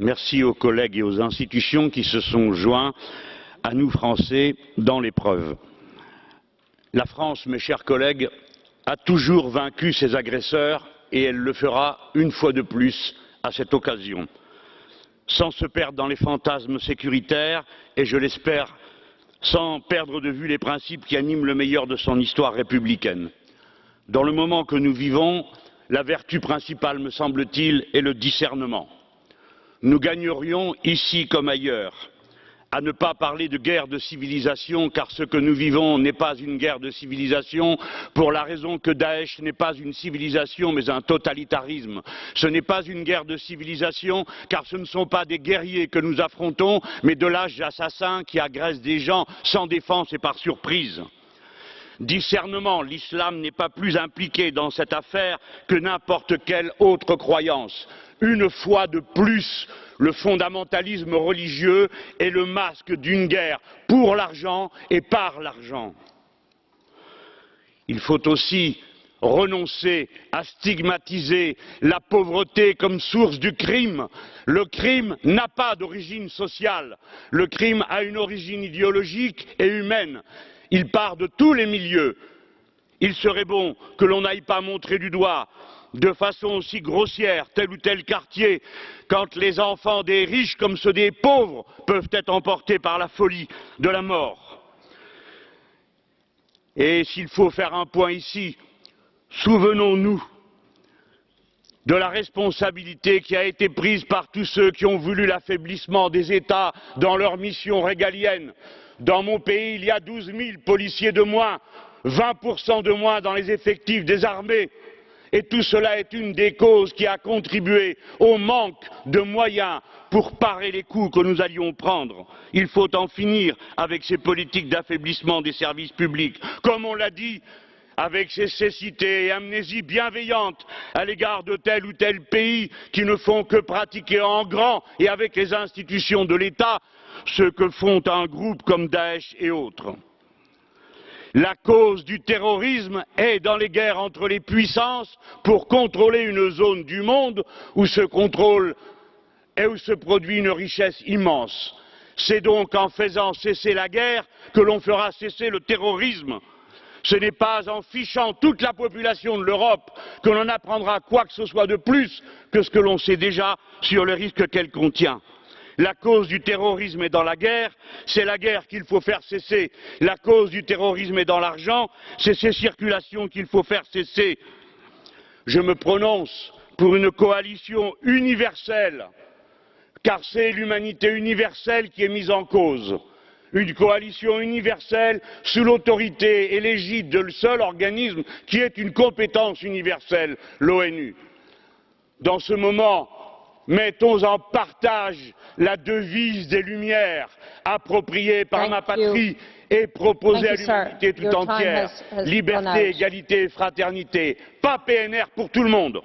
Merci aux collègues et aux institutions qui se sont joints à nous Français dans l'épreuve. La France, mes chers collègues, a toujours vaincu ses agresseurs et elle le fera une fois de plus à cette occasion, sans se perdre dans les fantasmes sécuritaires et, je l'espère, sans perdre de vue les principes qui animent le meilleur de son histoire républicaine. Dans le moment que nous vivons, la vertu principale, me semble-t-il, est le discernement nous gagnerions, ici comme ailleurs, à ne pas parler de guerre de civilisation, car ce que nous vivons n'est pas une guerre de civilisation, pour la raison que Daesh n'est pas une civilisation, mais un totalitarisme. Ce n'est pas une guerre de civilisation, car ce ne sont pas des guerriers que nous affrontons, mais de l'âge assassin qui agresse des gens sans défense et par surprise. Discernement, l'islam n'est pas plus impliqué dans cette affaire que n'importe quelle autre croyance une fois de plus, le fondamentalisme religieux est le masque d'une guerre pour l'argent et par l'argent. Il faut aussi renoncer à stigmatiser la pauvreté comme source du crime. Le crime n'a pas d'origine sociale, le crime a une origine idéologique et humaine. Il part de tous les milieux. Il serait bon que l'on n'aille pas montrer du doigt de façon aussi grossière tel ou tel quartier quand les enfants des riches comme ceux des pauvres peuvent être emportés par la folie de la mort. Et s'il faut faire un point ici, souvenons-nous de la responsabilité qui a été prise par tous ceux qui ont voulu l'affaiblissement des États dans leur mission régalienne. Dans mon pays, il y a douze 000 policiers de moins, 20% de moins dans les effectifs des armées. Et tout cela est une des causes qui a contribué au manque de moyens pour parer les coups que nous allions prendre. Il faut en finir avec ces politiques d'affaiblissement des services publics. Comme on l'a dit, avec ces cécités et amnésies bienveillantes à l'égard de tel ou tel pays qui ne font que pratiquer en grand et avec les institutions de l'État ce que font un groupe comme Daesh et autres. La cause du terrorisme est dans les guerres entre les puissances pour contrôler une zone du monde où se contrôle et où se produit une richesse immense. C'est donc en faisant cesser la guerre que l'on fera cesser le terrorisme. Ce n'est pas en fichant toute la population de l'Europe que l'on apprendra quoi que ce soit de plus que ce que l'on sait déjà sur le risque qu'elle contient. La cause du terrorisme est dans la guerre, c'est la guerre qu'il faut faire cesser. La cause du terrorisme est dans l'argent, c'est ces circulations qu'il faut faire cesser. Je me prononce pour une coalition universelle, car c'est l'humanité universelle qui est mise en cause. Une coalition universelle sous l'autorité et l'égide du seul organisme qui est une compétence universelle, l'ONU. Dans ce moment, mettons en partage la devise des Lumières, appropriée par ma patrie et proposée à l'humanité tout entière. Liberté, égalité et fraternité. Pas PNR pour tout le monde.